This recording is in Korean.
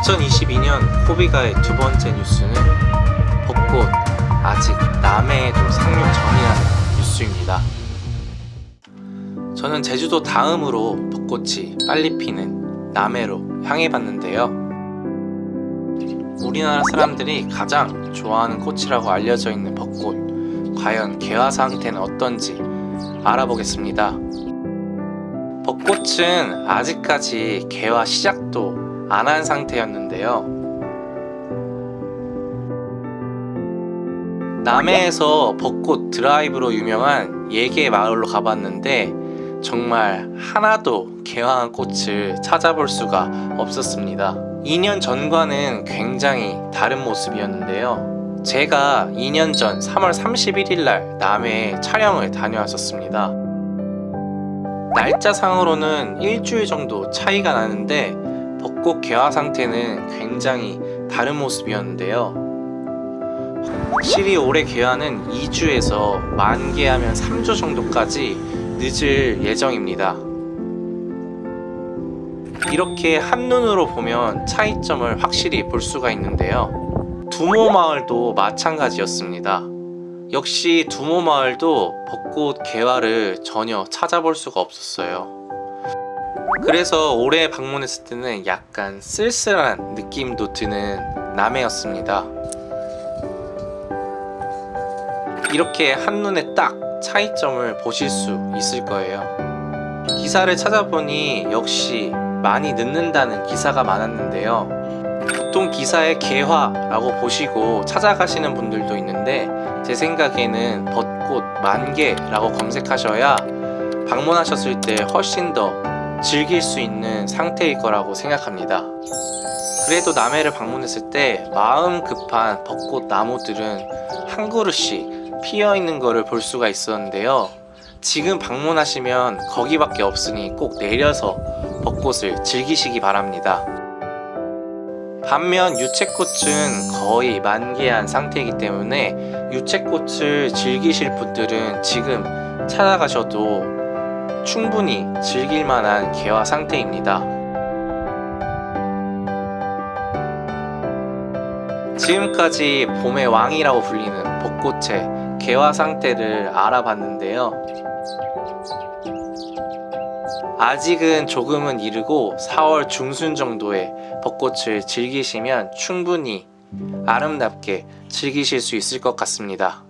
2022년 코비가의 두 번째 뉴스는 벚꽃 아직 남해에도 상륙 전이라는 뉴스입니다. 저는 제주도 다음으로 벚꽃이 빨리 피는 남해로 향해 봤는데요. 우리나라 사람들이 가장 좋아하는 꽃이라고 알려져 있는 벚꽃 과연 개화 상태는 어떤지 알아보겠습니다. 벚꽃은 아직까지 개화 시작도 안 한 상태였는데요. 남해에서 벚꽃 드라이브로 유명한 예계 마을로 가봤는데 정말 하나도 개화한 꽃을 찾아볼 수가 없었습니다. 2년 전과는 굉장히 다른 모습이었는데요. 제가 2년 전 3월 31일 날 남해에 촬영을 다녀왔었습니다. 날짜상으로는 일주일 정도 차이가 나는데 벚꽃 개화 상태는 굉장히 다른 모습이었는데요. 확실히 올해 개화는 2주에서 만 개하면 3주 정도까지 늦을 예정입니다. 이렇게 한눈으로 보면 차이점을 확실히 볼 수가 있는데요. 두모마을도 마찬가지였습니다. 역시 두모마을도 벚꽃 개화를 전혀 찾아볼 수가 없었어요. 그래서 올해 방문했을 때는 약간 쓸쓸한 느낌도 드는 남해였습니다. 이렇게 한눈에 딱 차이점을 보실 수 있을 거예요. 기사를 찾아보니 역시 많이 늦는다는 기사가 많았는데요. 보통 기사에 개화라고 보시고 찾아가시는 분들도 있는데 제 생각에는 벚꽃 만개라고 검색하셔야 방문하셨을 때 훨씬 더 즐길 수 있는 상태일 거라고 생각합니다. 그래도 남해를 방문했을 때 마음 급한 벚꽃 나무들은 한 그루씩 피어 있는 것을 볼 수가 있었는데요. 지금 방문하시면 거기밖에 없으니 꼭 내려서 벚꽃을 즐기시기 바랍니다. 반면 유채꽃은 거의 만개한 상태이기 때문에 유채꽃을 즐기실 분들은 지금 찾아가셔도 충분히 즐길 만한 개화 상태입니다. 지금까지 봄의 왕이라고 불리는 벚꽃의 개화 상태를 알아봤는데요. 아직은 조금은 이르고 4월 중순 정도에 벚꽃을 즐기시면 충분히 아름답게 즐기실 수 있을 것 같습니다.